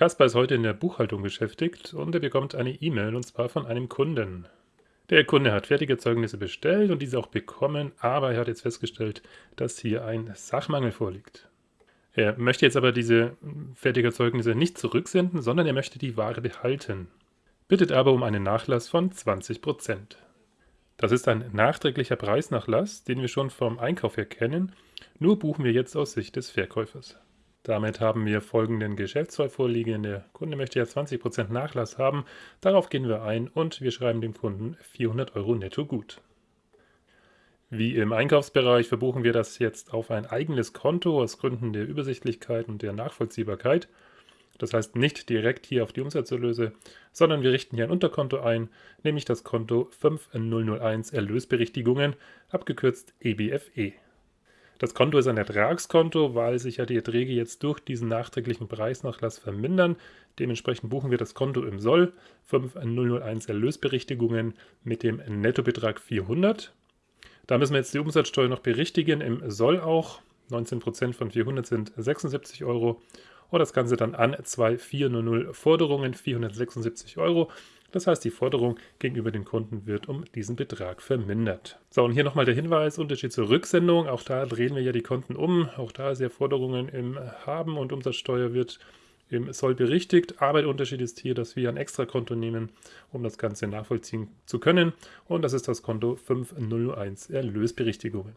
Kaspar ist heute in der Buchhaltung beschäftigt und er bekommt eine E-Mail und zwar von einem Kunden. Der Kunde hat fertige Zeugnisse bestellt und diese auch bekommen, aber er hat jetzt festgestellt, dass hier ein Sachmangel vorliegt. Er möchte jetzt aber diese fertigen Zeugnisse nicht zurücksenden, sondern er möchte die Ware behalten, bittet aber um einen Nachlass von 20%. Das ist ein nachträglicher Preisnachlass, den wir schon vom Einkauf her kennen, nur buchen wir jetzt aus Sicht des Verkäufers. Damit haben wir folgenden Geschäftsfall vorliegen. Der Kunde möchte ja 20% Nachlass haben. Darauf gehen wir ein und wir schreiben dem Kunden 400 Euro netto gut. Wie im Einkaufsbereich verbuchen wir das jetzt auf ein eigenes Konto aus Gründen der Übersichtlichkeit und der Nachvollziehbarkeit. Das heißt nicht direkt hier auf die Umsatzerlöse, sondern wir richten hier ein Unterkonto ein, nämlich das Konto 5001 Erlösberichtigungen, abgekürzt EBFE. Das Konto ist ein Ertragskonto, weil sich ja die Erträge jetzt durch diesen nachträglichen Preisnachlass vermindern. Dementsprechend buchen wir das Konto im Soll, 5001 Erlösberichtigungen mit dem Nettobetrag 400. Da müssen wir jetzt die Umsatzsteuer noch berichtigen, im Soll auch. 19% von 400 sind 76 Euro. Und das Ganze dann an 2400 Forderungen, 476 Euro. Das heißt, die Forderung gegenüber dem Kunden wird um diesen Betrag vermindert. So, und hier nochmal der Hinweis, Unterschied zur Rücksendung. Auch da drehen wir ja die Konten um. Auch da ist ja Forderungen im Haben und Umsatzsteuer wird im Soll berichtigt. Aber der Unterschied ist hier, dass wir ein Extrakonto nehmen, um das Ganze nachvollziehen zu können. Und das ist das Konto 5001 Erlösberichtigungen.